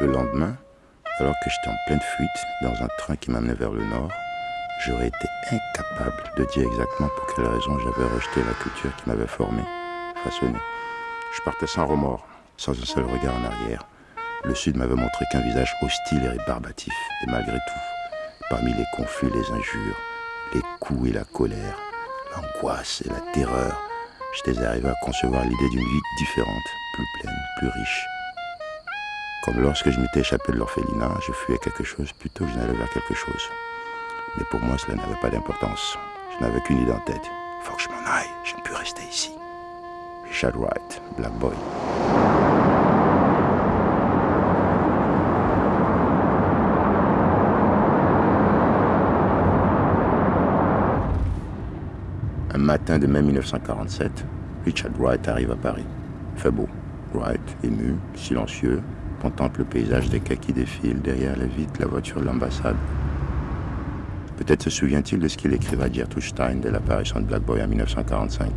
Le lendemain, alors que j'étais en pleine fuite dans un train qui m'amenait vers le nord, j'aurais été incapable de dire exactement pour quelle raison j'avais rejeté la culture qui m'avait formé, façonné. Je partais sans remords, sans un seul regard en arrière. Le Sud m'avait montré qu'un visage hostile et rébarbatif, et malgré tout, parmi les conflits, les injures, les coups et la colère, l'angoisse et la terreur, j'étais arrivé à concevoir l'idée d'une vie différente, plus pleine, plus riche. Comme lorsque je m'étais échappé de l'orphelinat, je fuyais quelque chose plutôt que je n'allais vers quelque chose. Mais pour moi, cela n'avait pas d'importance. Je n'avais qu'une idée en tête. Il faut que je m'en aille, je ne peux rester ici. Richard Wright, Black Boy. Un matin de mai 1947, Richard Wright arrive à Paris. Il fait beau. Wright, ému, silencieux, contemple le paysage des cas qui défilent derrière la vitre la voiture de l'ambassade. Peut-être se souvient-il de ce qu'il écrivait à Gertrude Stein dès l'apparition de Black Boy en 1945.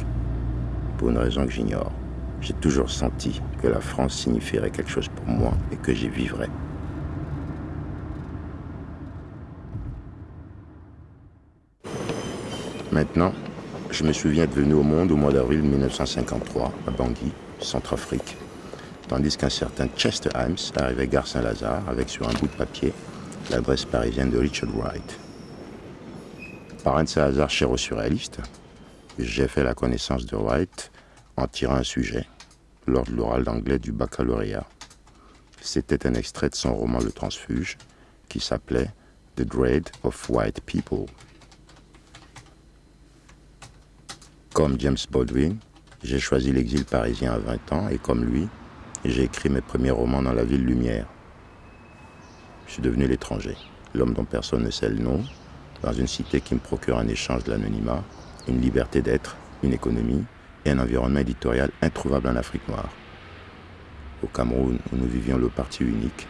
Pour une raison que j'ignore, j'ai toujours senti que la France signifierait quelque chose pour moi et que j'y vivrais. Maintenant, je me souviens être venu au monde au mois d'avril 1953 à Bangui, Centrafrique tandis qu'un certain Chester Himes arrivait gare Saint-Lazare avec sur un bout de papier l'adresse parisienne de Richard Wright. Par de Saint-Lazare cher aux j'ai fait la connaissance de Wright en tirant un sujet lors de l'oral d'anglais du baccalauréat. C'était un extrait de son roman Le Transfuge qui s'appelait The Grade of White People. Comme James Baldwin, j'ai choisi l'exil parisien à 20 ans et comme lui, j'ai écrit mes premiers romans dans la ville lumière. Je suis devenu l'étranger, l'homme dont personne ne sait le nom, dans une cité qui me procure un échange de l'anonymat, une liberté d'être, une économie et un environnement éditorial introuvable en Afrique noire. Au Cameroun, où nous vivions le parti unique,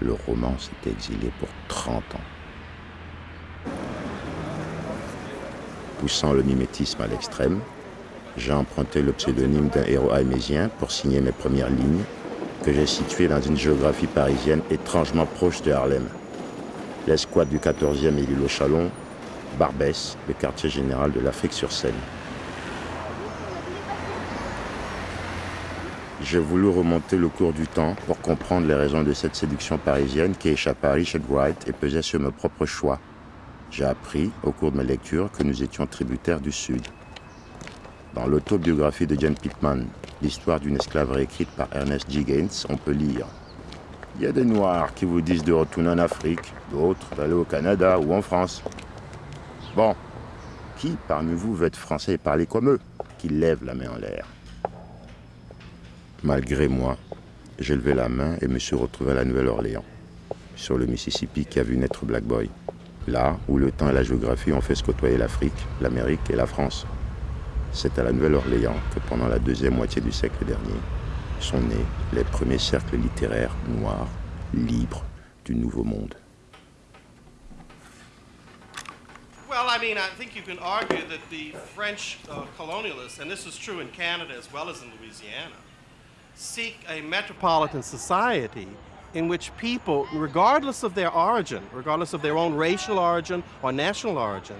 le roman s'était exilé pour 30 ans. Poussant le mimétisme à l'extrême, j'ai emprunté le pseudonyme d'un héros aimésien pour signer mes premières lignes, que j'ai situées dans une géographie parisienne étrangement proche de Harlem. L'escouade du 14e et l'île au Chalon, Barbès, le quartier général de l'Afrique sur Seine. J'ai voulu remonter le cours du temps pour comprendre les raisons de cette séduction parisienne qui échappa à Richard Wright et pesait sur mes propres choix. J'ai appris, au cours de mes lectures, que nous étions tributaires du Sud. Dans l'autobiographie de Jan Pittman, l'histoire d'une esclaverie écrite par Ernest G. Gaines, on peut lire Il y a des Noirs qui vous disent de retourner en Afrique, d'autres d'aller au Canada ou en France. Bon, qui parmi vous veut être français et parler comme eux Qui lève la main en l'air? Malgré moi, j'ai levé la main et me suis retrouvé à la Nouvelle-Orléans, sur le Mississippi qui a vu naître Black Boy. Là où le temps et la géographie ont fait se côtoyer l'Afrique, l'Amérique et la France. C'est à la Nouvelle-Orléans que pendant la deuxième moitié du siècle dernier sont nés les premiers cercles littéraires noirs, libres du Nouveau Monde. Well, I mean, I think you can argue that the French uh, colonialists, and this is true in Canada as well as in Louisiana, seek a metropolitan society in which people, regardless of their origin, regardless of their own racial origin or national origin,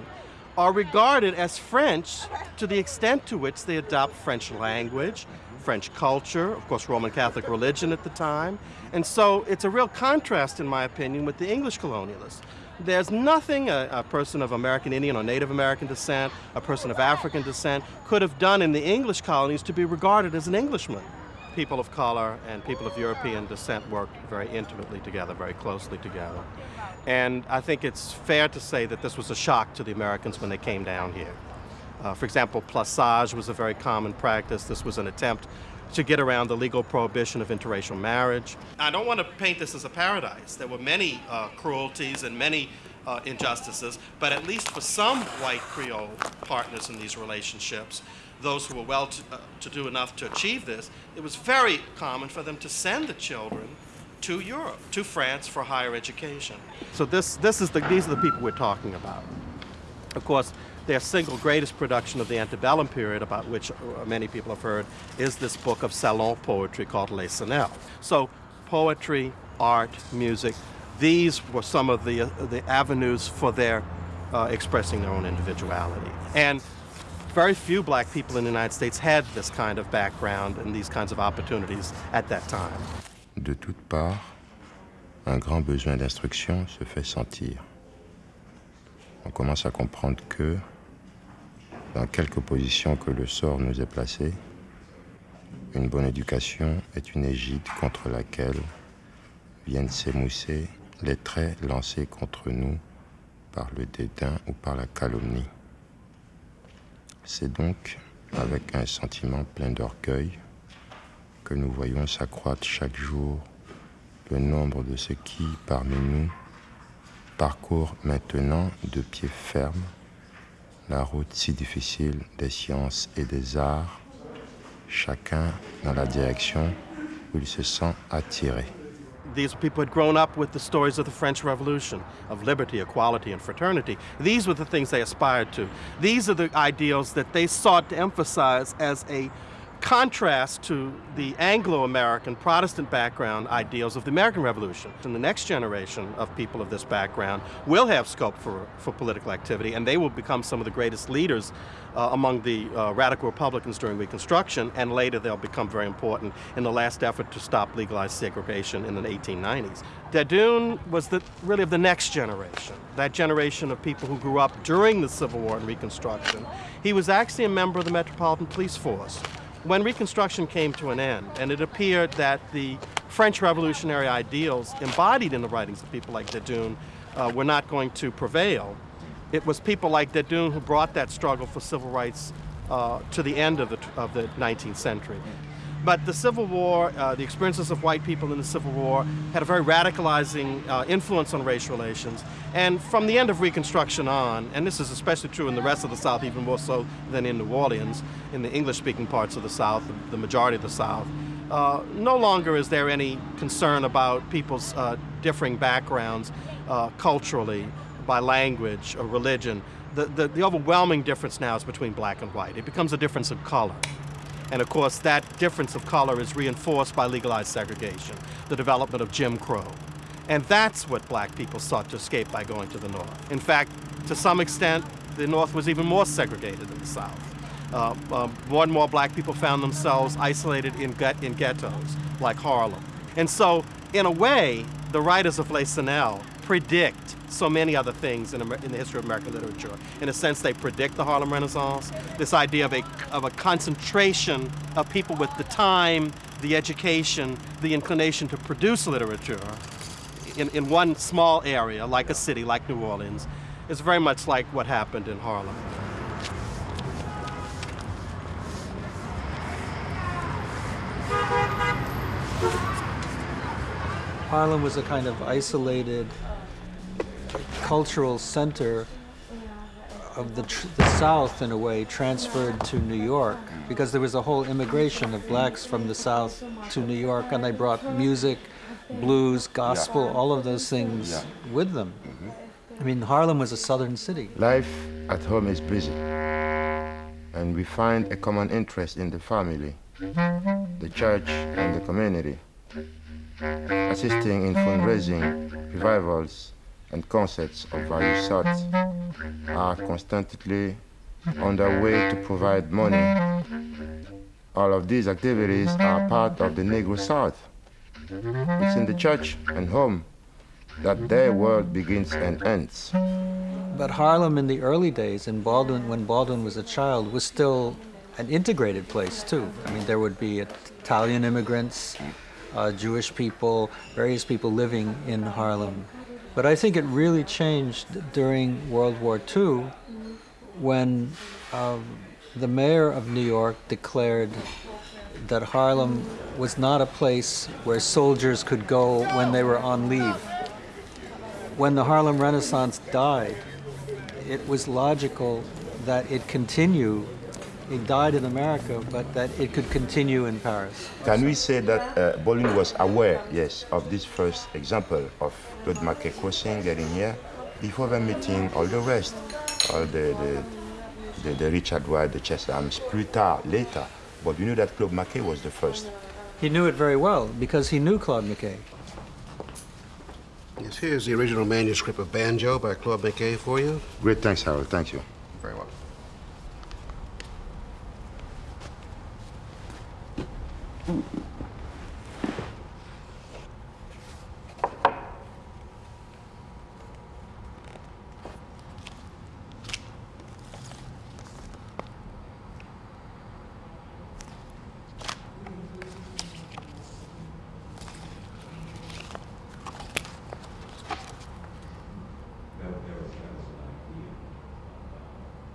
are regarded as French to the extent to which they adopt French language, French culture, of course, Roman Catholic religion at the time. And so it's a real contrast, in my opinion, with the English colonialists. There's nothing a, a, person of American Indian or Native American descent, a person of African descent, could have done in the English colonies to be regarded as an Englishman. People of color and people of European descent worked very intimately together, very closely together. And I think it's fair to say that this was a shock to the Americans when they came down here. Uh, for example, plaçage was a very common practice. This was an attempt to get around the legal prohibition of interracial marriage. I don't want to paint this as a paradise. There were many uh, cruelties and many uh, injustices, but at least for some white Creole partners in these relationships, those who were well to, uh, to do enough to achieve this, it was very common for them to send the children to Europe, to France for higher education. So this, this is the, these are the people we're talking about. Of course, their single greatest production of the antebellum period, about which uh, many people have heard, is this book of salon poetry called Les Cenelles. So poetry, art, music. These were some of the, uh, the avenues for their uh, expressing their own individuality. And very few black people in the United States had this kind of background and these kinds of opportunities at that time. De toutes parts, un grand besoin d'instruction se fait sentir. On commence à comprendre que, dans quelque position que le sort nous ait placés, une bonne éducation est une égide contre laquelle viennent s'émousser les traits lancés contre nous par le dédain ou par la calomnie. C'est donc avec un sentiment plein d'orgueil que nous voyons s'accroître chaque jour le nombre de ceux qui, parmi nous, parcourent maintenant de pied ferme la route si difficile des sciences et des arts, chacun dans la direction où il se sent attiré. These people had grown up with the stories of the French Revolution, of liberty, equality, and fraternity. These were the things they aspired to. These are the ideals that they sought to emphasize as a contrast to the Anglo-American Protestant background ideals of the American Revolution. And the next generation of people of this background will have scope for, for political activity and they will become some of the greatest leaders uh, among the uh, radical Republicans during Reconstruction and later they'll become very important in the last effort to stop legalized segregation in the 1890s. Desdunes was the, really of the next generation, that generation of people who grew up during the Civil War and Reconstruction. He was actually a member of the Metropolitan Police Force when Reconstruction came to an end, and it appeared that the French revolutionary ideals embodied in the writings of people like Desdunes uh, were not going to prevail, it was people like Desdunes who brought that struggle for civil rights uh, to the end of the, of the 19th century. But the Civil War, uh, the experiences of white people in the Civil War, had a very radicalizing uh, influence on race relations. And from the end of Reconstruction on, and this is especially true in the rest of the South, even more so than in New Orleans, in the English-speaking parts of the South, the majority of the South, uh, no longer is there any concern about people's uh, differing backgrounds uh, culturally, by language or religion. The, the, the overwhelming difference now is between black and white. It becomes a difference of color. And of course, that difference of color is reinforced by legalized segregation, the development of Jim Crow. And that's what black people sought to escape by going to the North. In fact, to some extent, the North was even more segregated than the South. Uh, uh, more and more black people found themselves isolated in, in ghettos, like Harlem. And so, in a way, the writers of Les Cenelles predict so many other things in, in, the history of American literature. In a sense, they predict the Harlem Renaissance, this idea of a, of a concentration of people with the time, the education, the inclination to produce literature in, in one small area, like a city, like New Orleans, is very much like what happened in Harlem. Harlem was a kind of isolated cultural center of the, the South, in a way, transferred to New York because there was a whole immigration of blacks from the South to New York, and they brought music, blues, gospel, yeah. all of those things yeah. with them. Mm -hmm. I mean, Harlem was a southern city. Life at home is busy, and we find a common interest in the family, the church, and the community, assisting in fundraising, revivals, and concerts of various sorts are constantly on their way to provide money. All of these activities are part of the Negro South. It's in the church and home that their world begins and ends. But Harlem in the early days, in Baldwin, when Baldwin was a child, was still an integrated place too. I mean, there would be Italian immigrants, uh, Jewish people, various people living in Harlem. But I think it really changed during World War II when um, the mayor of New York declared that Harlem was not a place where soldiers could go when they were on leave. When the Harlem Renaissance died, it was logical that it continue it died in America, but that it could continue in Paris. Can we say that uh, Baldwin was aware, yes, of this first example of Claude McKay crossing, getting here, before the meeting all the rest, all the, the, the, the Richard Wright, the Cheshams, plus tard, later. But you knew that Claude McKay was the first. He knew it very well because he knew Claude McKay. Yes, here's the original manuscript of Banjo by Claude McKay for you. Great, thanks, Harold. Thank you. Very well.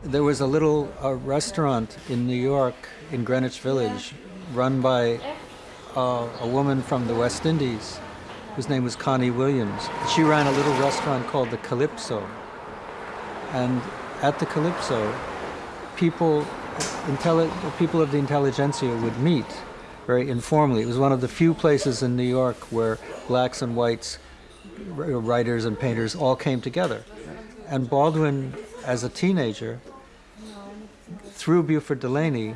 There was a little uh, restaurant in New York, in Greenwich Village, run by uh, a woman from the West Indies whose name was Connie Williams. She ran a little restaurant called the Calypso. And at the Calypso, people, people of the intelligentsia would meet very informally. It was one of the few places in New York where blacks and whites, writers and painters all came together. And Baldwin, as a teenager, through Beauford Delaney,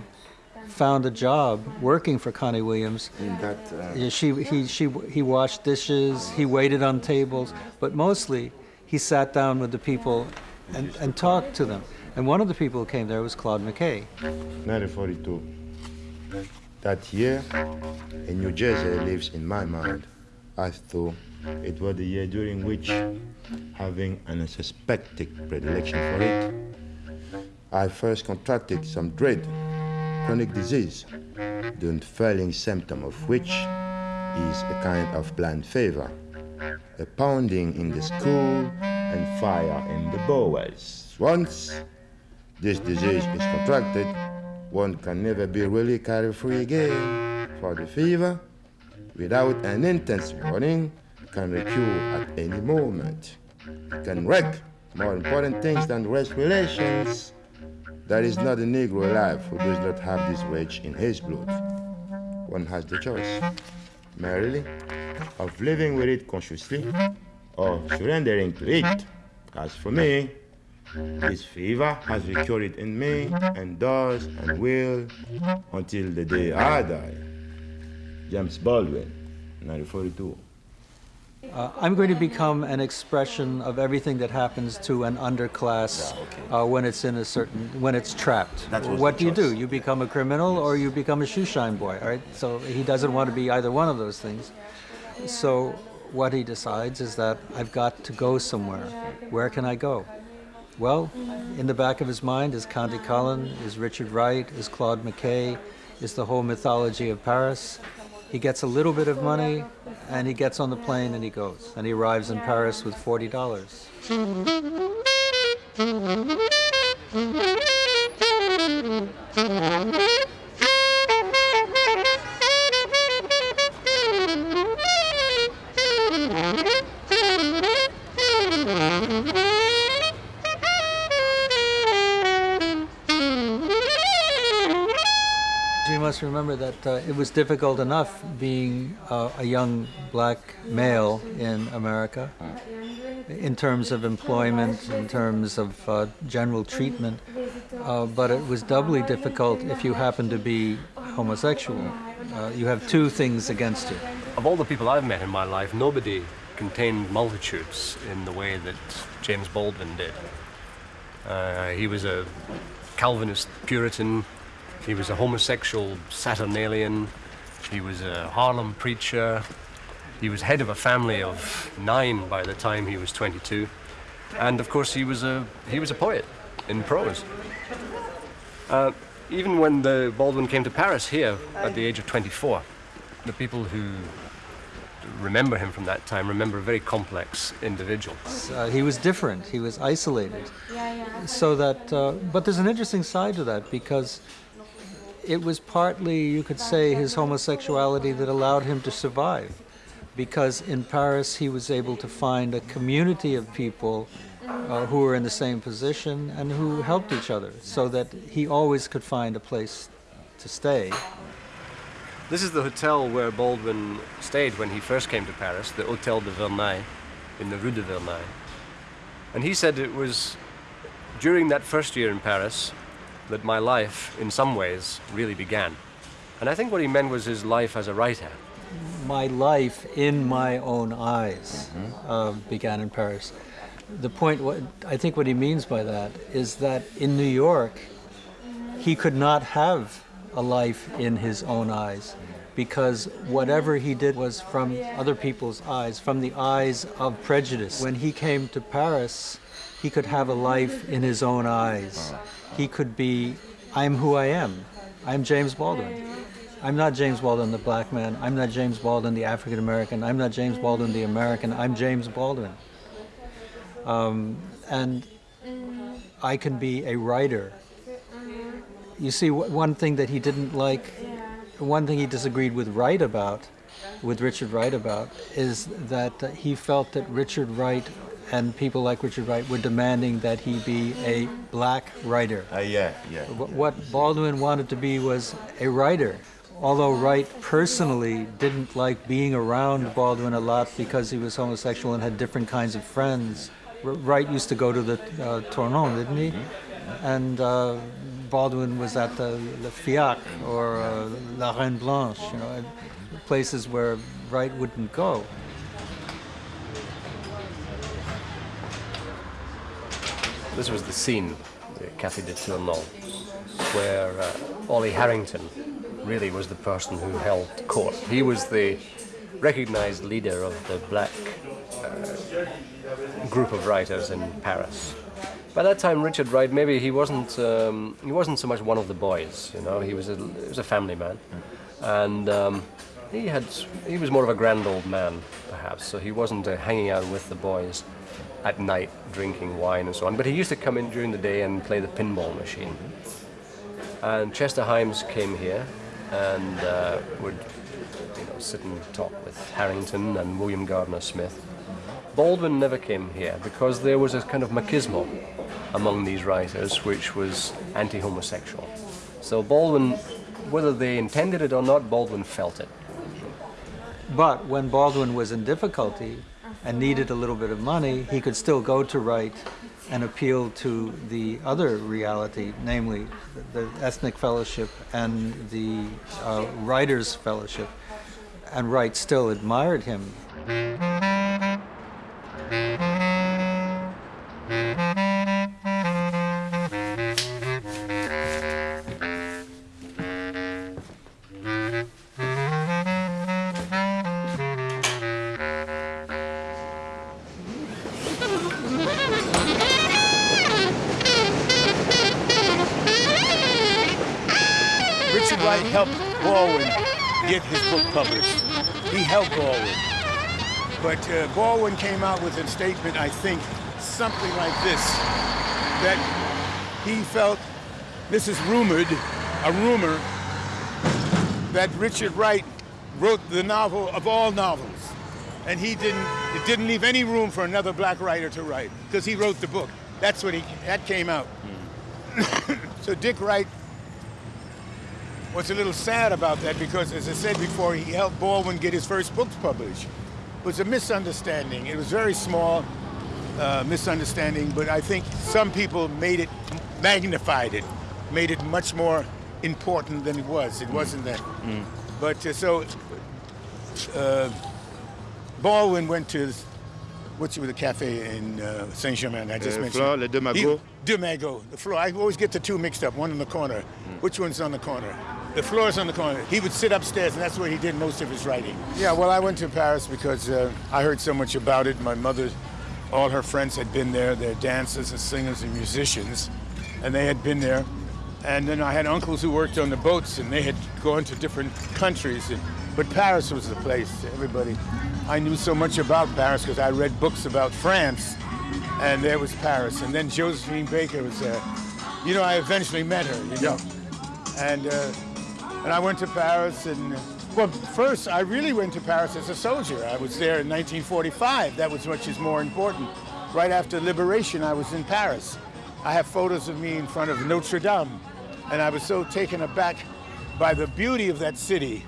found a job working for Connie Williams. In that, uh, Yeah, She, he, she, he washed dishes, he waited on tables, but mostly he sat down with the people and, and talked to them. And one of the people who came there was Claude McKay. 1942. That year, in New Jersey lives in my mind. I thought it was the year during which, having an unsuspected predilection for it, I first contracted some dread, chronic disease, the unfailing symptom of which is a kind of blind fever, a pounding in the skull and fire in the bowels. Once this disease is contracted, one can never be really carefree again. For the fever, without an intense warning, can recur at any moment. It can wreck more important things than race relations. There is not a Negro alive who does not have this rage in his blood. One has the choice, merely, of living with it consciously or surrendering to it. As for me, this fever has recurred in me and does and will until the day I die. James Baldwin, 1942. Uh, I'm going to become an expression of everything that happens to an underclass uh, when it's in a certain when it's trapped. What do you do? You become a criminal or you become a shoeshine boy. All right. So he doesn't want to be either one of those things. So what he decides is that I've got to go somewhere. Where can I go? Well, in the back of his mind is Countee Cullen, is Richard Wright, is Claude McKay, is the whole mythology of Paris. He gets a little bit of money and he gets on the plane and he goes. And he arrives in Paris with $40. Remember that uh, it was difficult enough being uh, a young black male in America in terms of employment, in terms of uh, general treatment, uh, but it was doubly difficult if you happen to be homosexual. Uh, you have two things against you. Of all the people I've met in my life, nobody contained multitudes in the way that James Baldwin did. Uh, he was a Calvinist Puritan, he was a homosexual Saturnalian, he was a Harlem preacher, he was head of a family of nine by the time he was 22, and of course he was a, he was a poet in prose. Uh, even when the Baldwin came to Paris here at the age of 24, the people who remember him from that time remember a very complex individual. Uh, he was different. He was isolated. So that, uh, but there's an interesting side to that because it was partly, you could say, his homosexuality that allowed him to survive. Because in Paris, he was able to find a community of people uh, who were in the same position and who helped each other, so that he always could find a place to stay. This is the hotel where Baldwin stayed when he first came to Paris, the Hotel de Verneuil, in the Rue de Verneuil. And he said it was during that first year in Paris that my life, in some ways, really began. And I think what he meant was his life as a writer. my life in my own eyes uh, began in Paris. The point, what, I think what he means by that is that in New York, he could not have a life in his own eyes because whatever he did was from other people's eyes, from the eyes of prejudice. When he came to Paris, he could have a life in his own eyes. He could be, I'm who I am. I'm James Baldwin. I'm not James Baldwin the black man. I'm not James Baldwin the African American. I'm not James Baldwin the American. I'm James Baldwin. Um, and I can be a writer. You see, one thing that he didn't like, one thing he disagreed with Wright about, with Richard Wright about, is that he felt that Richard Wright and people like Richard Wright were demanding that he be a black writer. Uh, yeah, yeah. What Baldwin wanted to be was a writer. Although Wright personally didn't like being around Baldwin a lot because he was homosexual and had different kinds of friends. Wright used to go to the uh, Tournon, didn't he? Mm-hmm. And uh, Baldwin was at the Le Fiacre or uh, La Reine Blanche, you know, places where Wright wouldn't go. This was the scene, the Café de Tournon, where uh, Ollie Harrington really was the person who held court. He was the recognized leader of the black uh, group of writers in Paris. By that time, Richard Wright maybe he wasn't um, he wasn't so much one of the boys. You know, he was a, he was a family man, and um, he had he was more of a grand old man perhaps. So he wasn't uh, hanging out with the boys at night drinking wine and so on. But he used to come in during the day and play the pinball machine. And Chester Himes came here and uh, would you know, sit and talk with Harrington and William Gardner Smith. Baldwin never came here because there was a kind of machismo among these writers which was anti-homosexual. So Baldwin, whether they intended it or not, Baldwin felt it. But when Baldwin was in difficulty, and needed a little bit of money, he could still go to Wright and appeal to the other reality, namely the, the ethnic fellowship and the uh, writers fellowship. And Wright still admired him. Published. He helped Baldwin. But uh, Baldwin came out with a statement, I think, something like this, that he felt, this is rumored, a rumor, that Richard Wright wrote the novel of all novels. And he didn't, it didn't leave any room for another black writer to write, because he wrote the book. That's what he, that came out. Mm. so Dick Wright was a little sad about that because, as I said before, he helped Baldwin get his first books published. It was a misunderstanding. It was very small uh, misunderstanding, but I think some people made it, magnified it, made it much more important than it was. It mm. wasn't that. Mm. But uh, so uh, Baldwin went to what's with the cafe in uh, Saint Germain? I just uh, mentioned. Flore, Le Magots. Deux The Flore. I always get the two mixed up. One in the corner. Mm. Which one's on the corner? The Flore is on the corner. He would sit upstairs, and that's where he did most of his writing. Yeah, well, I went to Paris because uh, I heard so much about it. My mother, all her friends had been there. They're dancers and singers and musicians, and they had been there. And then I had uncles who worked on the boats, and they had gone to different countries. And, but Paris was the place. Everybody, I knew so much about Paris because I read books about France, and there was Paris. And then Josephine Baker was there. You know, I eventually met her. You know, yeah. and. Uh, and I went to Paris and, well, first I really went to Paris as a soldier. I was there in 1945. That was much is more important. Right after liberation, I was in Paris. I have photos of me in front of Notre Dame. And I was so taken aback by the beauty of that city.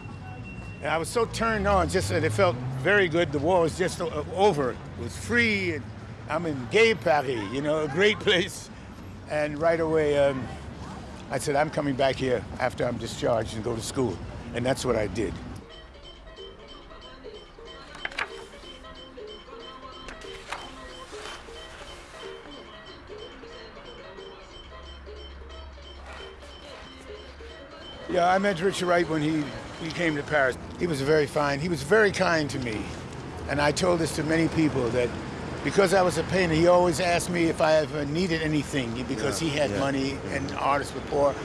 And I was so turned on, just that it felt very good. The war was just over. It was free. And I'm in gay Paris, you know, a great place. And right away, um, I said, I'm coming back here after I'm discharged and go to school. And that's what I did. Yeah, I met Richard Wright when he, he came to Paris. He was very fine. He was very kind to me. And I told this to many people that because I was a painter, he always asked me if I ever needed anything because yeah, he had yeah, money yeah. and artists were poor.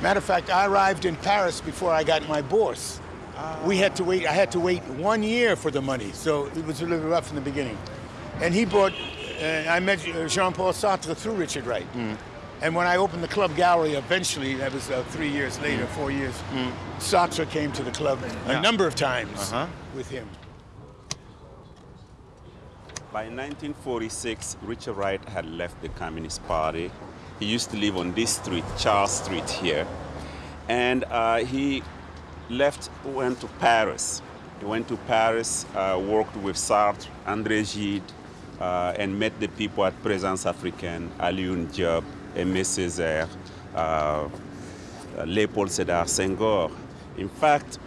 Matter of fact, I arrived in Paris before I got my bourse. Uh, we had to wait, I had to wait one year for the money, so it was a little rough in the beginning. And he bought, uh, I met Jean-Paul Sartre through Richard Wright. Mm. And when I opened the club gallery, eventually, that was uh, three years later, mm. four years, mm. Sartre came to the club a number of times -huh. with him. By 1946, Richard Wright had left the Communist Party. He used to live on this street, Charles Street here. And uh, he left, went to Paris. He went to Paris, uh, worked with Sartre, André Gide, uh, and met the people at Présence Africaine, Alioune Diop, Aimé Césaire, uh, Léopold Sédar Senghor. In fact,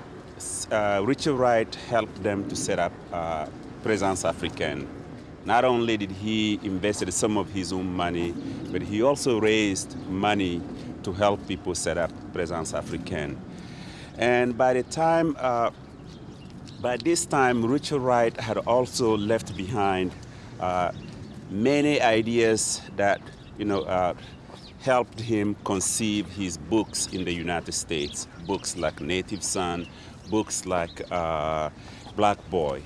uh, Richard Wright helped them to set up uh, Présence Africaine. Not only did he invest some of his own money, but he also raised money to help people set up Présence Africaine. And by the time, uh, by this time, Richard Wright had also left behind uh, many ideas that, you know, uh, helped him conceive his books in the United States. Books like Native Son, books like uh, Black Boy.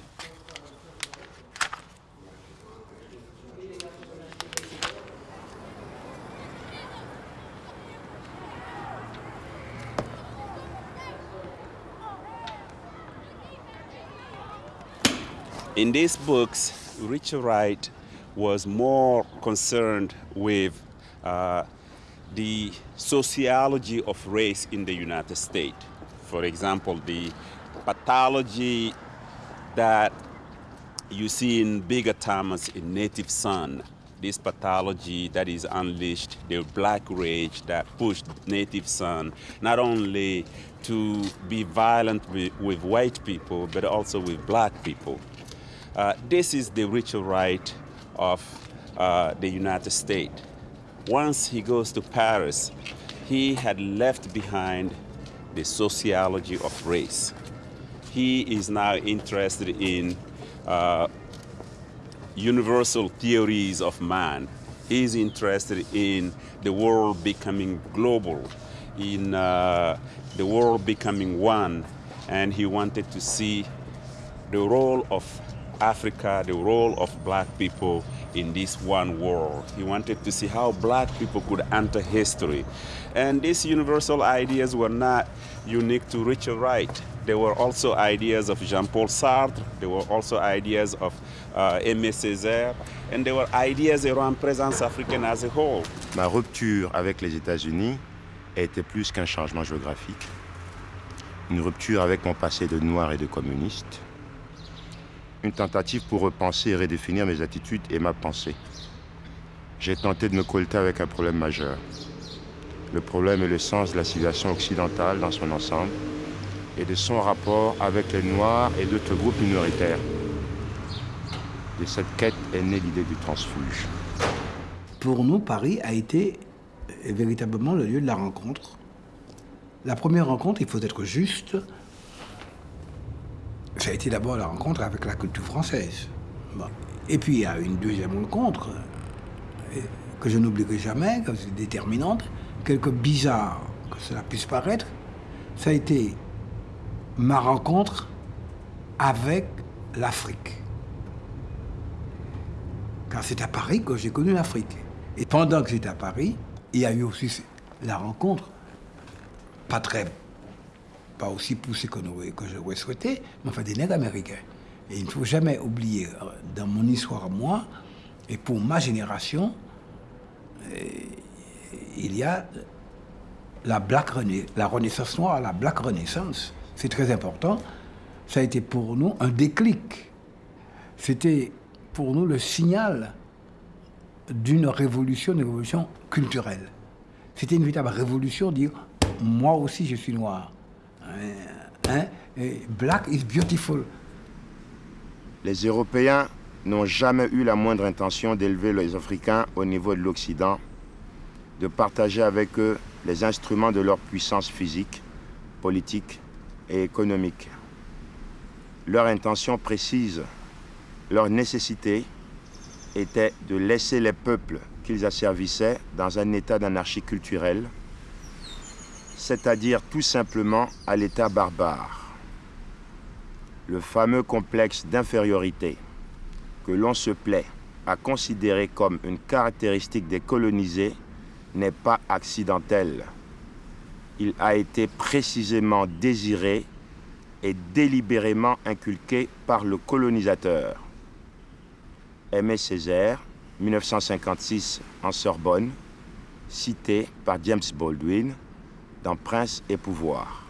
In these books, Richard Wright was more concerned with uh, the sociology of race in the United States. For example, the pathology that you see in Bigger Thomas in Native Son, this pathology that is unleashed, the black rage that pushed Native Son not only to be violent with, with white people, but also with black people. Uh, this is the ritual right of uh, the United States. Once he goes to Paris, he had left behind the sociology of race. He is now interested in uh, universal theories of man. He is interested in the world becoming global, in uh, the world becoming one, and he wanted to see the role of Africa, the role of black people in this one world. He wanted to see how black people could enter history. And these universal ideas were not unique to Richard Wright. There were also ideas of Jean-Paul Sartre, there were also ideas of uh, Aimé Césaire, and there were ideas around présence africaine as a whole. Ma rupture avec les États-Unis été plus qu'un changement géographique. Une rupture avec mon passé de noir et de communiste, une tentative pour repenser et redéfinir mes attitudes et ma pensée. J'ai tenté de me colter avec un problème majeur. Le problème est le sens de la civilisation occidentale dans son ensemble et de son rapport avec les Noirs et d'autres groupes minoritaires. De cette quête est née l'idée du transfuge. Pour nous, Paris a été véritablement le lieu de la rencontre. La première rencontre, il faut être juste, ça a été d'abord la rencontre avec la culture française. Et puis il y a une deuxième rencontre euh, que je n'oublierai jamais, que c'est déterminante, quelque bizarre que cela puisse paraître, ça a été ma rencontre avec l'Afrique. Car c'est à Paris que j'ai connu l'Afrique. Et pendant que j'étais à Paris, il y a eu aussi la rencontre, pas très pas aussi poussé que, que j'aurais mais enfin des nègres américains. Et il ne faut jamais oublier, euh, dans mon histoire, moi, et pour ma génération, euh, il y a la, black la renaissance noire, la black renaissance. C'est très important. Ça a été pour nous un déclic. C'était pour nous le signal d'une révolution, une révolution culturelle. C'était une véritable révolution, dire moi aussi je suis noir. Hein? Black is beautiful. Les Européens n'ont jamais eu la moindre intention d'élever les Africains au niveau de l'Occident, de partager avec eux les instruments de leur puissance physique, politique et économique. Leur intention précise, leur nécessité était de laisser les peuples qu'ils asservissaient dans un état d'anarchie culturelle, c'est-à-dire tout simplement à l'état barbare. Le fameux complexe d'infériorité que l'on se plaît à considérer comme une caractéristique des colonisés n'est pas accidentel. Il a été précisément désiré et délibérément inculqué par le colonisateur. Aimé Césaire, 1956 en Sorbonne, cité par James Baldwin dans Prince et Pouvoir.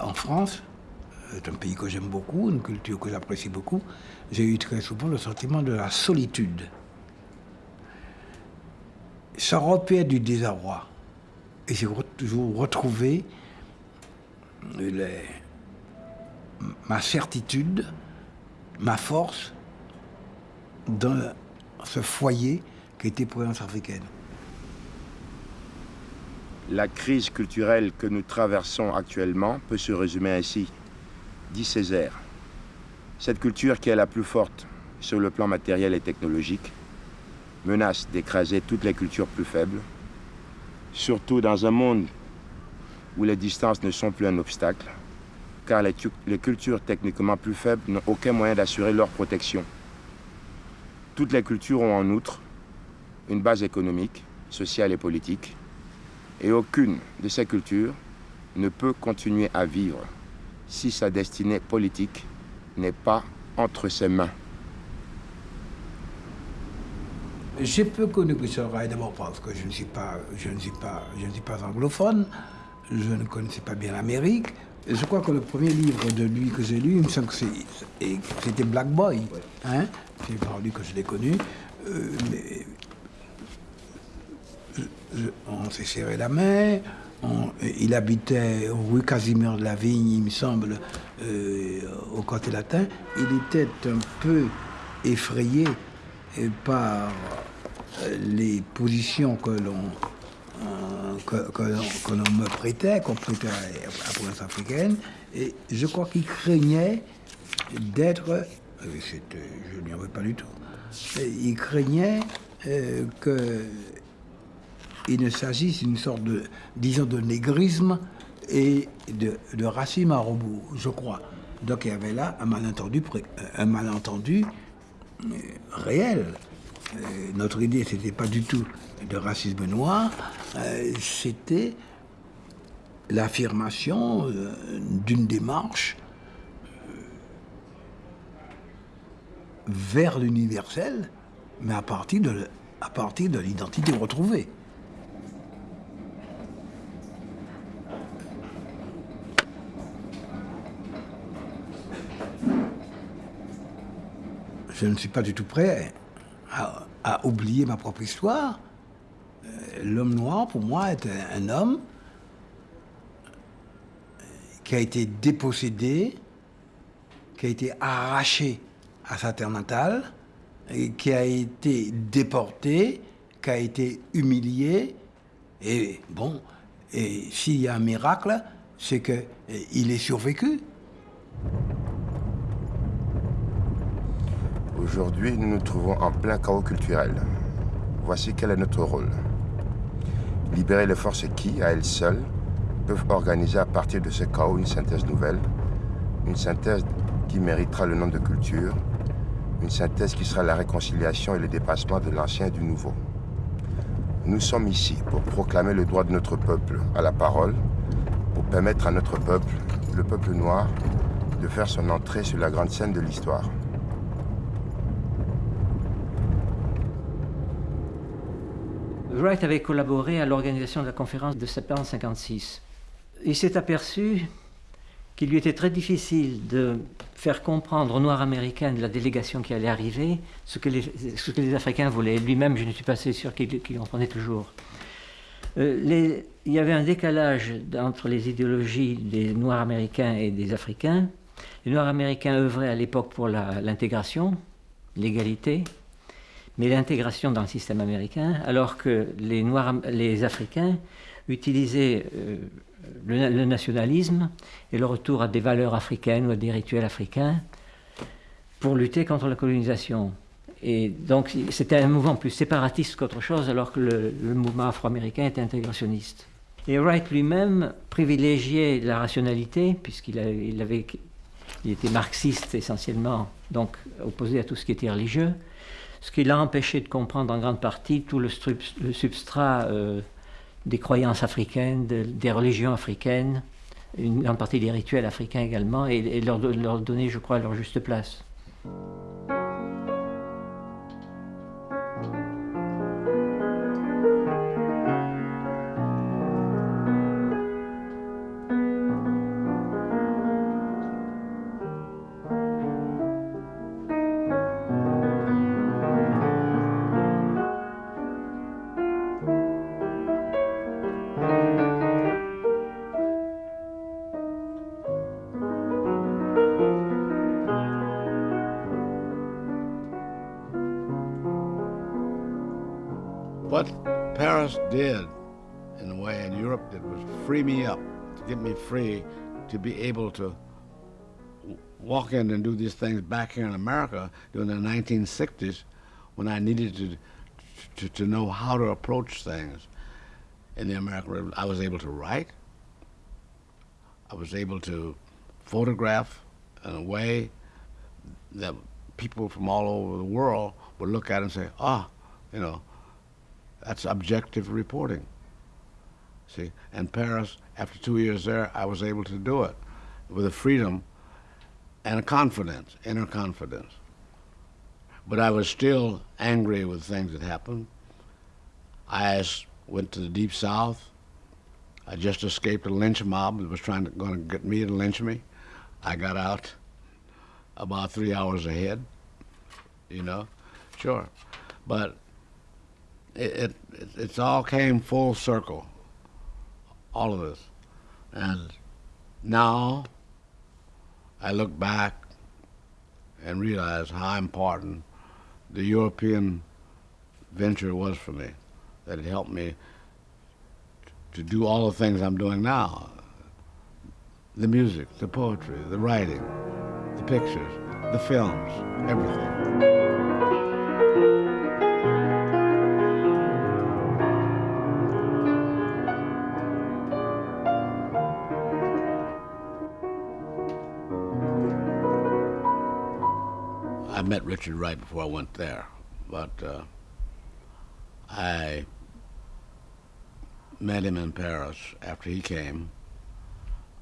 En France, c'est un pays que j'aime beaucoup, une culture que j'apprécie beaucoup, j'ai eu très souvent le sentiment de la solitude. Ça repère du désarroi. Et j'ai toujours retrouvé ma certitude, ma force dans ce foyer qui était Province africaine. La crise culturelle que nous traversons actuellement peut se résumer ainsi, dit Césaire. Cette culture qui est la plus forte sur le plan matériel et technologique menace d'écraser toutes les cultures plus faibles, surtout dans un monde où les distances ne sont plus un obstacle, car les cultures techniquement plus faibles n'ont aucun moyen d'assurer leur protection. Toutes les cultures ont en outre une base économique, sociale et politique, et aucune de ces cultures ne peut continuer à vivre si sa destinée politique n'est pas entre ses mains. J'ai peu connu Christian Rey d'abord parce que je ne suis pas, je ne suis pas, je ne suis pas anglophone. Je ne connaissais pas bien l'Amérique. Je crois que le premier livre de lui que j'ai lu, il me semble que c'était Black Boy. Hein c'est par lui que je l'ai connu. Euh, on s'est serré la main. il habitait rue Casimir de la Vigne, il me semble, euh, au côté latin. Il était un peu effrayé euh, par les positions que l'on que, que que l'on me prêtait, qu'on prêtait à, la province africaine. Et je crois qu'il craignait d'être... euh, Je n'y veux pas du tout. Il craignait euh, que il ne s'agisse d'une sorte de, disons, de négrisme et de, de racisme à rebours, je crois. Donc il y avait là un malentendu, pré- un malentendu euh, réel. Euh, notre idée, c'était pas du tout de racisme noir, euh, c'était l'affirmation euh, d'une démarche vers l'universel, mais à partir de l'identité retrouvée. je ne suis pas du tout prêt à, oublier ma propre histoire. Euh, L'homme noir, pour moi, est un, homme qui a été dépossédé, qui a été arraché à sa terre natale, qui a été déporté, qui a été humilié. Et bon, et s'il y a un miracle, c'est qu'il est survécu. Aujourd'hui, nous nous trouvons en plein chaos culturel. Voici quel est notre rôle. Libérer les forces qui, à elles seules, peuvent organiser à partir de ce chaos une synthèse nouvelle, une synthèse qui méritera le nom de culture, une synthèse qui sera la réconciliation et le dépassement de l'ancien et du nouveau. Nous sommes ici pour proclamer le droit de notre peuple à la parole, pour permettre à notre peuple, le peuple noir, de faire son entrée sur la grande scène de l'histoire. Wright avait collaboré à l'organisation de la conférence de septembre 56. Il s'est aperçu qu'il lui était très difficile de faire comprendre aux Noirs américains de la délégation qui allait arriver ce que les, Africains voulaient. Lui-même, je ne suis pas assez sûr qu'il comprenait toujours. Euh, il y avait un décalage entre les idéologies des Noirs américains et des Africains. Les Noirs américains œuvraient à l'époque pour l'intégration, l'égalité, mais l'intégration dans le système américain, alors que les, Noirs, les Africains utilisaient euh, le, nationalisme et le retour à des valeurs africaines ou à des rituels africains pour lutter contre la colonisation. Et donc c'était un mouvement plus séparatiste qu'autre chose, alors que le, mouvement afro-américain était intégrationniste. Et Wright lui-même privilégiait la rationalité, puisqu'il il avait, il était marxiste essentiellement, donc opposé à tout ce qui était religieux, ce qui l'a empêché de comprendre en grande partie tout le, substrat euh, des croyances africaines, des religions africaines, une grande partie des rituels africains également, et, leur, leur donner, je crois, leur juste place. Did in a way in Europe that was free me up, to get me free to be able to walk in and do these things back here in America during the 1960s when I needed to, to, to know how to approach things in the American Revolution. I was able to write. I was able to photograph in a way that people from all over the world would look at and say, ah, you know, that's objective reporting. See, and Paris, after two years there, I was able to do it with a freedom and a confidence, inner confidence. But I was still angry with things that happened. I went to the Deep South. I just escaped a lynch mob that was trying to going to get me to lynch me. I got out about three hours ahead. You know, sure, but it, it, it's all came full circle, all of this. And now I look back and realize how important the European venture was for me, that it helped me to do all the things I'm doing now. The music, the poetry, the writing, the pictures, the films, everything. Richard Wright before I went there, but uh, I met him in Paris after he came,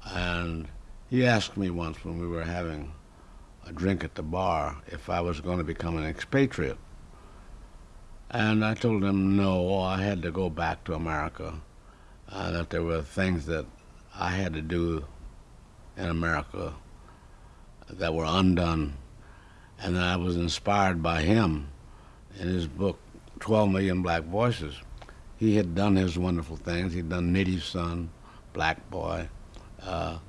and he asked me once when we were having a drink at the bar if I was going to become an expatriate. And I told him no, I had to go back to America, uh, that there were things that I had to do in America that were undone and I was inspired by him in his book, 12 Million Black Voices. He had done his wonderful things. He'd done Native Son, Black Boy, uh,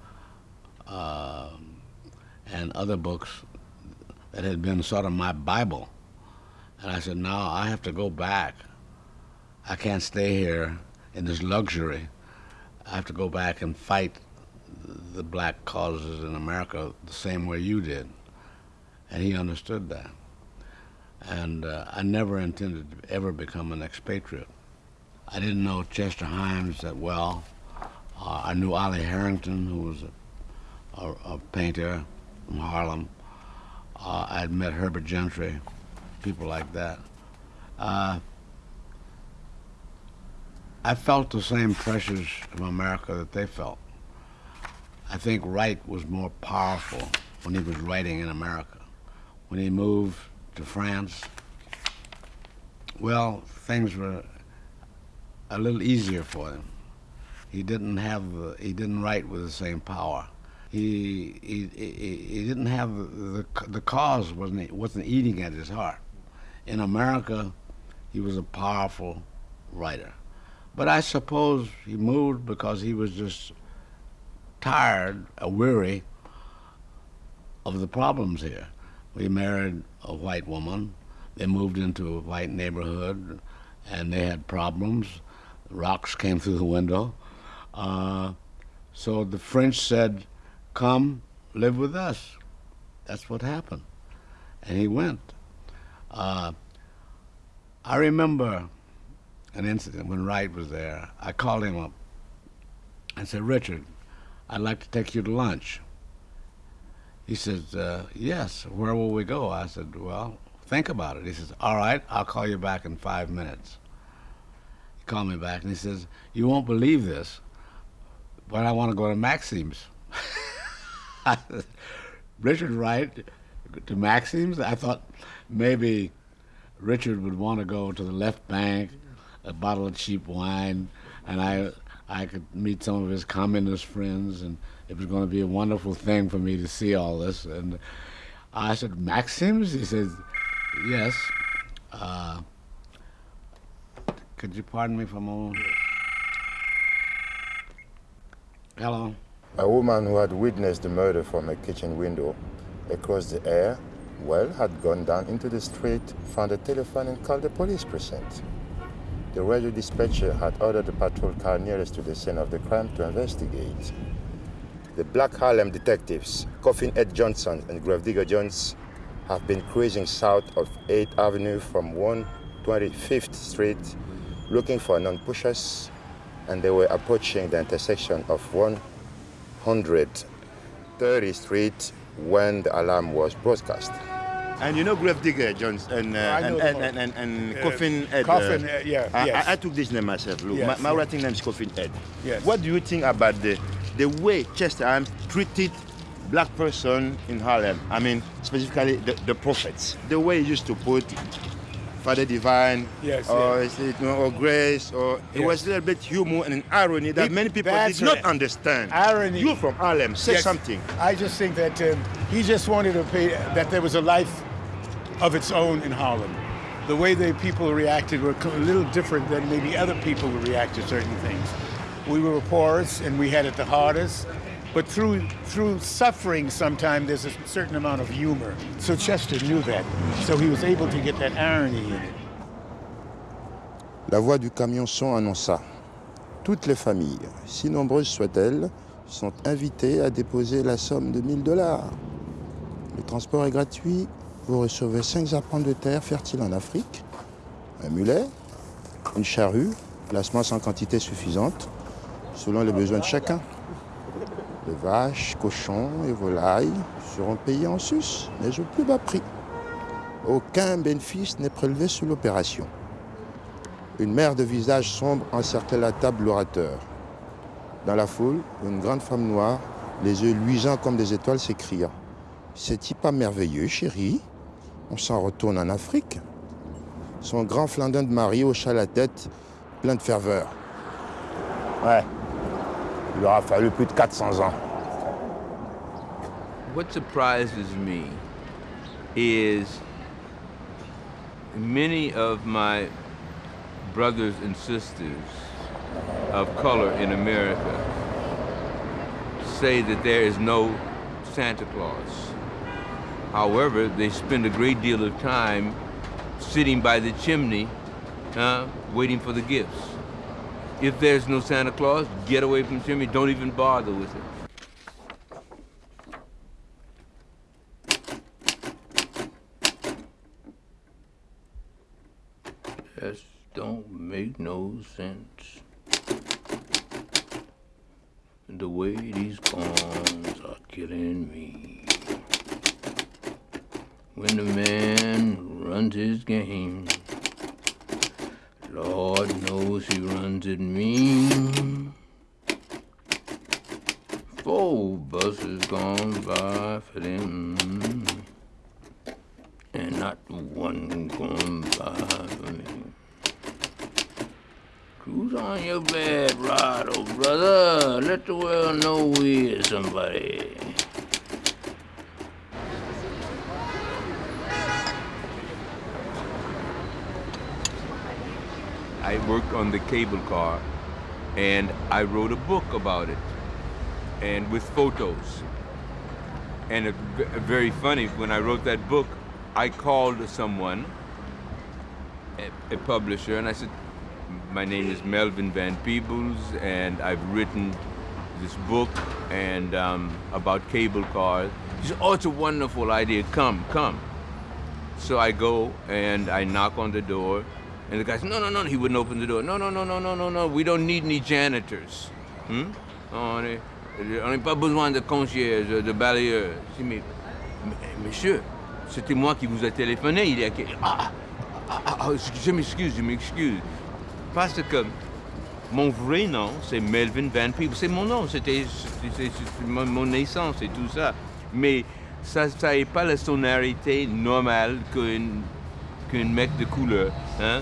uh, and other books that had been sort of my Bible. And I said, now I have to go back. I can't stay here in this luxury. I have to go back and fight the black causes in America the same way you did and he understood that. And uh, I never intended to ever become an expatriate. I didn't know Chester Himes that well. Uh, I knew Ollie Harrington, who was a, a, a painter from Harlem. Uh, I'd met Herbert Gentry, people like that. Uh, I felt the same pressures from America that they felt. I think Wright was more powerful when he was writing in America when he moved to France, well, things were a little easier for him. He didn't have, he didn't write with the same power. He, he, he, he didn't have, the, the cause wasn't, wasn't eating at his heart. In America, he was a powerful writer. But I suppose he moved because he was just tired, weary of the problems here. We married a white woman, They moved into a white neighborhood, and they had problems. Rocks came through the window. Uh, so the French said, "Come live with us." That's what happened, and he went. Uh, I remember an incident when Wright was there. I called him up. I said, Richard, I'd like to take you to lunch. He says, uh, yes, where will we go? I said, well, think about it. He says, all right, I'll call you back in five minutes. He called me back and he says, you won't believe this, but I want to go to Maxim's. Richard Wright to Maxim's? I thought maybe Richard would want to go to the left bank, a bottle of cheap wine, and I, I could meet some of his communist friends, and it was going to be a wonderful thing for me to see all this. And I said, Maxim's? He says, yes. Uh, could you pardon me for a moment? Hello. A woman who had witnessed the murder from a kitchen window across the air, well, had gone down into the street, found a telephone and called the police precinct. The radio dispatcher had ordered the patrol car nearest to the scene of the crime to investigate. The Black Harlem detectives, Coffin Ed Johnson and Gravedigger Jones, have been cruising south of 8th Avenue from 125th Street looking for non-pushers and they were approaching the intersection of 130th Street when the alarm was broadcast. And you know Gravedigger Jones and, uh, and, and, and, and, and Uh, Coffin Ed. Coffin, uh, yeah, I, yes. I, I took this name myself. Look, Yes, my, my yeah. writing name is Coffin Ed. Yes. What do you think about the the way Chester Himes treated black person in Harlem? I mean, specifically the, the prophets. The way he used to put Father Divine, Yes, or, yeah. is it, you know, or Grace, or it was a little bit humor and an irony that He- many people did not right. understand. Irony. You from Harlem, say Yes. something. I just think that um, he just wanted to pay, that there was a life of its own in Harlem. The way the people reacted were a little different than maybe other people would react to certain things. We were poorest and we had it the hardest, but through through suffering sometimes there's a certain amount of humor. So Chester knew that, so he was able to get that irony in it. La voix du camion son annonça. Toutes les familles, si nombreuses soient-elles, sont invitées à déposer la somme de 1000 dollars. Le transport est gratuit. Vous recevez 5 arpents de terre fertiles en Afrique, un mulet, une charrue, placement sans quantité suffisante, selon les besoins de chacun. Les vaches, cochons et volailles seront payés en sus, mais au plus bas prix. Aucun bénéfice n'est prélevé sur l'opération. Une mère de visage sombre encerclait la table l'orateur. Dans la foule, une grande femme noire, les yeux luisants comme des étoiles, s'écria C'est-il pas merveilleux, chérie? On s'en retourne en Afrique. Son grand flandin de mari hocha la tête, plein de ferveur. Ouais, il aura fallu plus de 400 ans. What surprises me is many of my brothers and sisters of color in America say that there is no Santa Claus. However, they spend a great deal of time sitting by the chimney uh, waiting for the gifts. If there's no Santa Claus, get away from the chimney, don't even bother with it. Just don't make no sense. The way these pawns are killing me. When a man runs his game, Lord knows he runs it mean. Four buses gone by for them, and not one gone by for me. Cruise on your bed, oh brother. Let the world know we're somebody. I worked on the cable car and I wrote a book about it and with photos. And very funny, when I wrote that book, I called someone a, a publisher, and I said, my name is Melvin Van Peebles, and I've written this book and um, about cable cars. He said, oh, it's a wonderful idea. Come, come. So I go and I knock on the door, and the guy said, no, no, no, he wouldn't open the door. No, no, no, no, no, no, no, we don't need any janitors. Hmm? On n'a pas besoin de concierge, de balayeur. Mais, monsieur, c'était moi qui vous ai téléphoné il y a... Ah, ah, ah, je m'excuse, je m'excuse. Parce que mon vrai nom, c'est Melvin Van Peebles. C'est mon nom, c'était mon naissance et tout ça. Mais ça n'a pas la sonorité normale qu'un mec de couleur. Hein?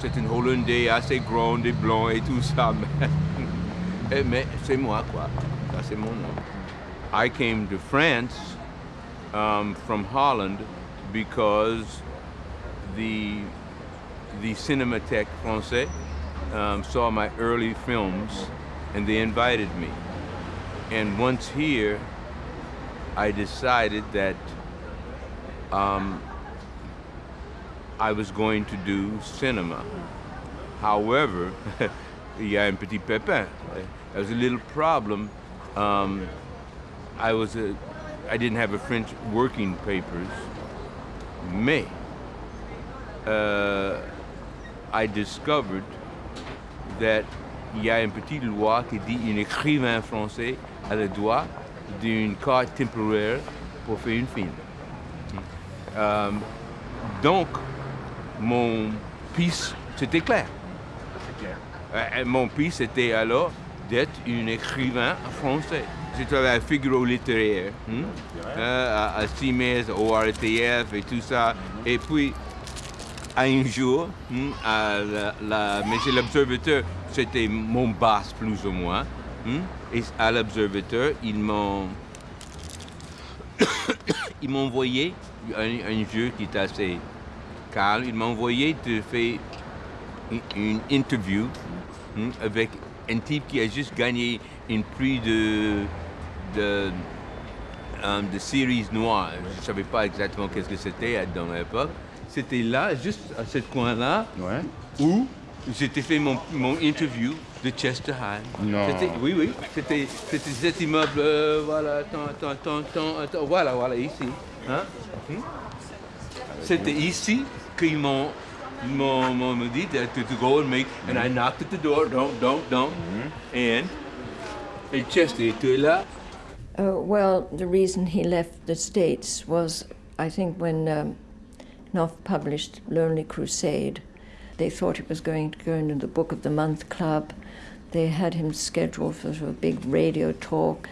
C'est un Hollandais assez grand et et tout ça. Mais c'est moi, quoi. Ça, c'est mon nom. I came to France um, from Holland because the, the Cinémathèque Français um, saw my early films and they invited me. And once here, I decided that um, I was going to do cinema. However, il y a un petit pépin. There was a little problem. Um, I was a, I didn't have a French working papers. Mais, uh, I discovered that il y a une petite loi qui dit un écrivain français a le droit d'une carte temporaire pour faire une film. Um, donc, mon piste, c'était clair. Euh, mon piste était alors d'être un écrivain français. Travaillé à Figaro littéraire, hein? euh, à, à au RTF et tout ça. Et puis, un jour, hmm, à la, mais c'est l'observateur, c'était mon boss plus ou moins. Hmm, et à l'observateur, ils m'ont ils m'ont envoyé un, jeu qui est assez calme. Ils m'ont envoyé de faire une, interview hmm, avec un type qui a juste gagné un prix de de, um, de séries noires. Je ne savais pas exactement qu'est-ce que c'était dans l'époque c'était là, juste à ce coin-là, ouais. où j'étais fait mon, mon, interview de Chester High. Non. Oui, oui. C'était cet immeuble, euh, voilà, attends, attends, attends, attends, attends, voilà, voilà, ici. Hein? Hmm? C'était ici qu'ils m'ont m'ont dit to, to go and make, and I knocked at the door, don't, don't, don't, mm -hmm. and, and Chester était là. Uh, well, the reason he left the States was, I think, when um, Knopf published Lonely Crusade. They thought it was going to go into the Book of the Month Club. They had him scheduled for a big radio talk,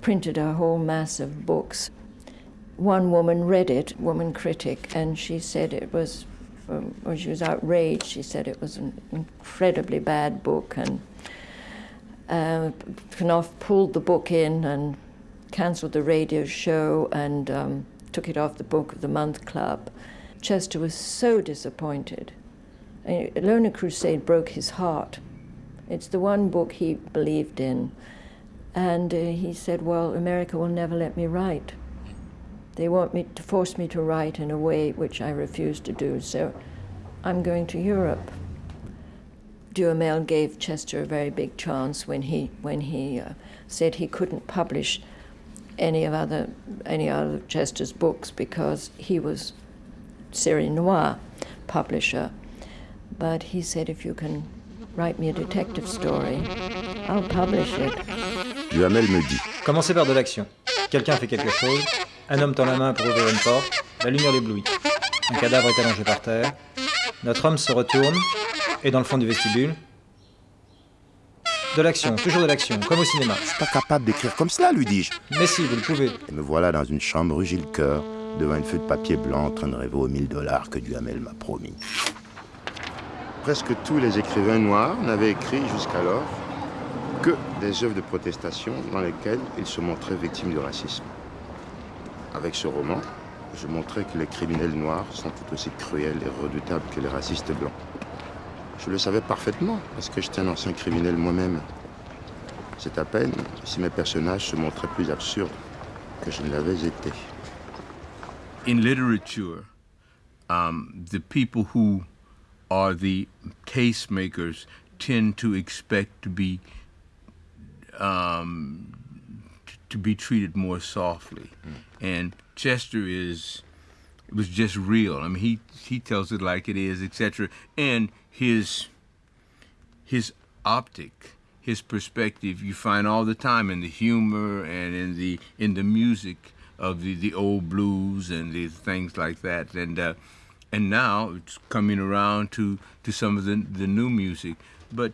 printed a whole mass of books. One woman read it, woman critic, and she said it was, um, well, she was outraged. She said it was an incredibly bad book, and uh, Knopf pulled the book in and cancelled the radio show and um, took it off the Book of the Month Club. Chester was so disappointed. Lonely Crusade broke his heart. It's the one book he believed in. And uh, he said, Well, America will never let me write. They want me to force me to write in a way which I refuse to do, so I'm going to Europe. Duhamel gave Chester a very big chance when he, when he uh, said he couldn't publish any of other any other Chester's books because he was Série Noire publisher. But he said, if you can write me a detective story, I'll publish it. Duhamel me dit. Commencez par de l'action. Quelqu'un fait quelque chose, un homme tend la main pour ouvrir une porte, la lumière l'éblouit. Un cadavre est allongé par terre. Notre homme se retourne et dans le fond du vestibule, de l'action, toujours de l'action, comme au cinéma. Je suis pas capable d'écrire comme cela, lui dis-je. Mais si, vous le pouvez. Et me voilà dans une chambre rue Gilles Coeur, devant une feuille de papier blanc en train de rêver aux 1000 dollars que Duhamel m'a promis. Presque tous les écrivains noirs n'avaient écrit jusqu'alors que des œuvres de protestation dans lesquelles ils se montraient victimes du racisme. Avec ce roman, je montrais que les criminels noirs sont tout aussi cruels et redoutables que les racistes blancs. Je le savais parfaitement, parce que j'étais un ancien criminel moi-même. C'est à peine si mes personnages se montraient plus absurdes que je ne l'avais été. In literature, um, the people who are the tastemakers tend to expect to be um, to be treated more softly. Mm. And Chester is it was just real. I mean, he he tells it like it is, etc. And his his optic, his perspective, you find all the time in the humor and in the in the music of the, the old blues and the things like that. And uh, and now it's coming around to, to some of the, the new music. But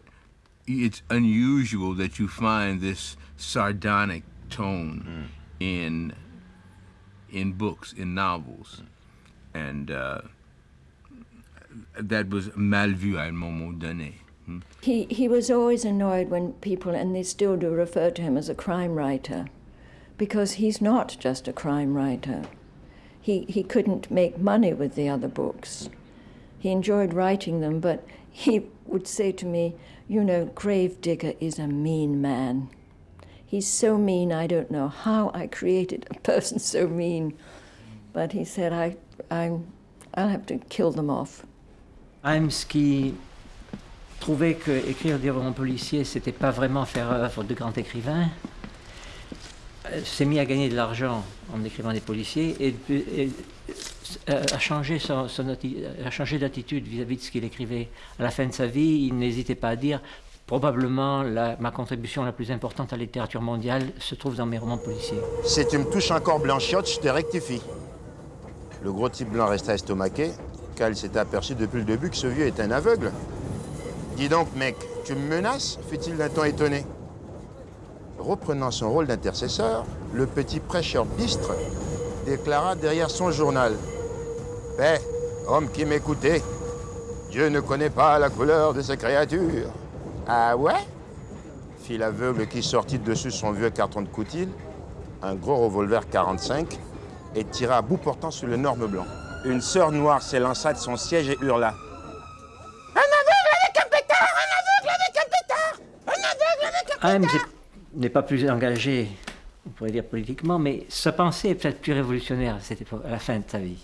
it's unusual that you find this sardonic tone mm. in in books, in novels. And uh, that was mal vu à un moment donné. Hmm? He, he was always annoyed when people, and they still do, refer to him as a crime writer, because he's not just a crime writer. He, he couldn't make money with the other books. He enjoyed writing them, but he would say to me, You know, Gravedigger is a mean man. He's so mean, I don't know how I created a person so mean. But he said, I, I, I'll have to kill them off. Himes qui trouvait que écrire des romans policiers, c'était pas vraiment faire œuvre de grand écrivain, euh, s'est mis à gagner de l'argent en écrivant des policiers et, et euh, a changé, son, son, a changé d'attitude vis-à-vis de ce qu'il écrivait. À la fin de sa vie, il n'hésitait pas à dire probablement ma contribution la plus importante à la littérature mondiale se trouve dans mes romans policiers. Si tu me touches encore blanchiotte, je te rectifie. Le gros type blanc resta estomaqué, car il s'était aperçu depuis le début que ce vieux était un aveugle. Dis donc, mec, tu me menaces? Fit-il d'un ton étonné. Reprenant son rôle d'intercesseur, le petit prêcheur bistre déclara derrière son journal Paix, homme qui m'écoutait, Dieu ne connaît pas la couleur de ses créatures. Ah ouais? Fit l'aveugle qui sortit dessus son vieux carton de coutil, un gros revolver 45, et tira à bout portant sur l'énorme blanc. Une sœur noire s'élança de son siège et hurla. Un aveugle avec un pétard Un aveugle avec un pétard Un aveugle avec un pétard n'est pas plus engagé, on pourrait dire politiquement, mais sa pensée est peut-être plus révolutionnaire à, cette époque, à la fin de sa vie.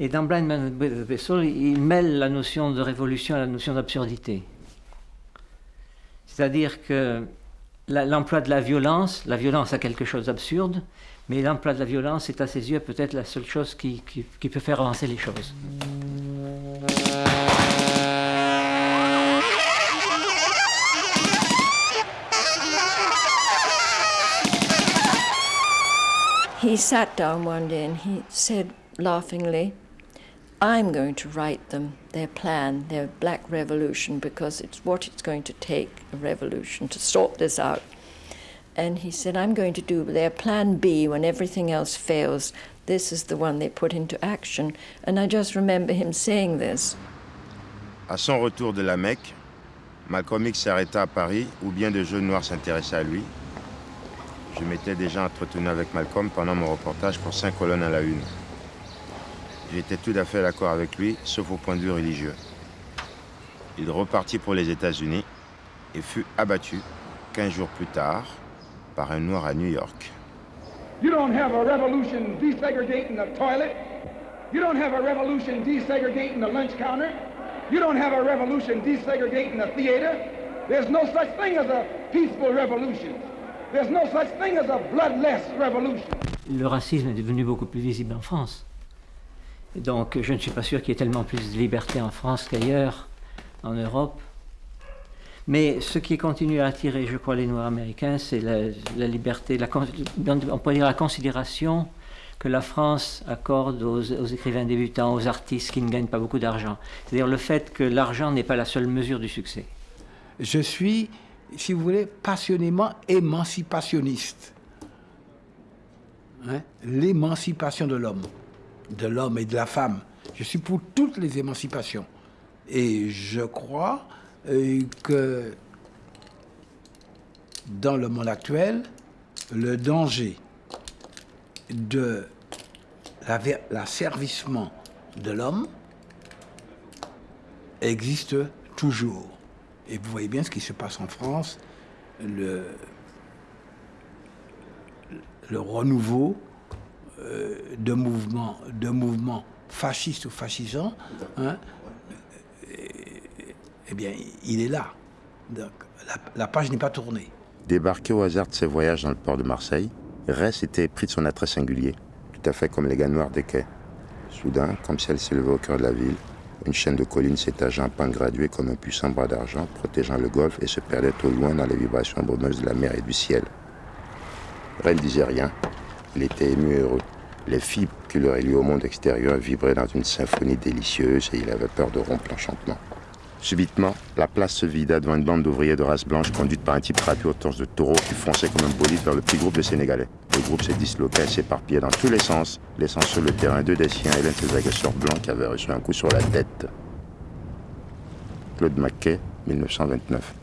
Et dans Blind Man with Soul, il mêle la notion de révolution à la notion d'absurdité. C'est-à-dire que l'emploi de la violence, la violence a quelque chose d'absurde, mais l'emploi de la violence est à ses yeux peut-être la seule chose qui, peut faire avancer les choses. He sat down one day and he said laughingly, I'm going to write them their plan, their black revolution, because it's what it's going to take a revolution to sort this out. And he said, I'm going to do their plan B when everything else fails. This is the one they put into action. And I just remember him saying this. À son retour de la Mecque, Malcolm X s'arrêta à Paris où bien de jeunes noirs s'intéressaient à lui Je m'étais déjà entretenu avec Malcolm pendant mon reportage pour cinq colonnes à la une. J'étais tout à fait d'accord avec lui, sauf au point de vue religieux. Il repartit pour les États-Unis et fut abattu 15 jours plus tard par un noir à New York. You don't have a revolution desegregating the toilet. You don't have a revolution desegregating the lunch counter. You don't have a revolution desegregating the theater. There's no such thing as a peaceful revolution. Le racisme est devenu beaucoup plus visible en France. Donc je ne suis pas sûr qu'il y ait tellement plus de liberté en France qu'ailleurs, en Europe. Mais ce qui continue à attirer, je crois, les Noirs américains, c'est la, liberté, la, on pourrait dire la considération que la France accorde aux, écrivains débutants, aux artistes qui ne gagnent pas beaucoup d'argent. C'est-à-dire le fait que l'argent n'est pas la seule mesure du succès. Je suis si vous voulez, passionnément émancipationniste. Hein? L'émancipation de l'homme, de l'homme et de la femme. Je suis pour toutes les émancipations. Et je crois euh, que dans le monde le danger de l'asservissement de l'homme existe toujours. Et vous voyez bien ce qui se passe en France, le renouveau euh, de mouvements de mouvements fascistes ou fascisants, hein, eh bien, il est là. Donc, la, page n'est pas tournée. Débarqué au hasard de ses voyages dans le port de Marseille, Ress était pris de son attrait singulier, tout à fait comme les gars noirs des quais. Soudain, comme si elle s'élevait au cœur de la ville, une chaîne de collines s'étageant en pente graduée comme un puissant bras d'argent, protégeant le golfe et se perdait au loin dans les vibrations brumeuses de la mer et du ciel. Ren ne disait rien. Il était ému et heureux. Les fibres qui lui liées au monde extérieur vibraient dans une symphonie délicieuse et il avait peur de rompre l'enchantement. Subitement, la place se vida devant une bande d'ouvriers de race blanche conduite par un type trapu aux torses de taureau qui fonçait comme un bolide vers le petit groupe de Sénégalais. Le groupe s'est disloqué et s'éparpillait dans tous les sens, laissant sur le terrain deux des siens et l'un de ses agresseurs blancs qui avait reçu un coup sur la tête. Claude Maquet, 1929.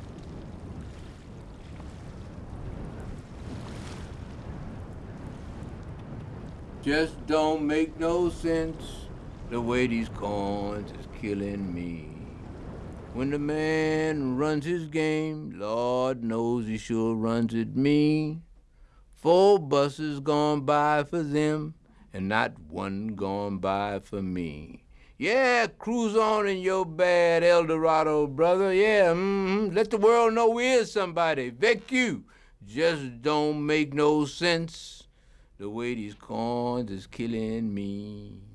Just don't make no sense the way these corns is killing me. When the man runs his game, Lord knows he sure runs it mean. Four buses gone by for them, and not one gone by for me. Yeah, cruise on in your bad Eldorado, brother. Yeah, mm-hmm. let the world know we is somebody. Vic you. Just don't make no sense the way these corns is killing me.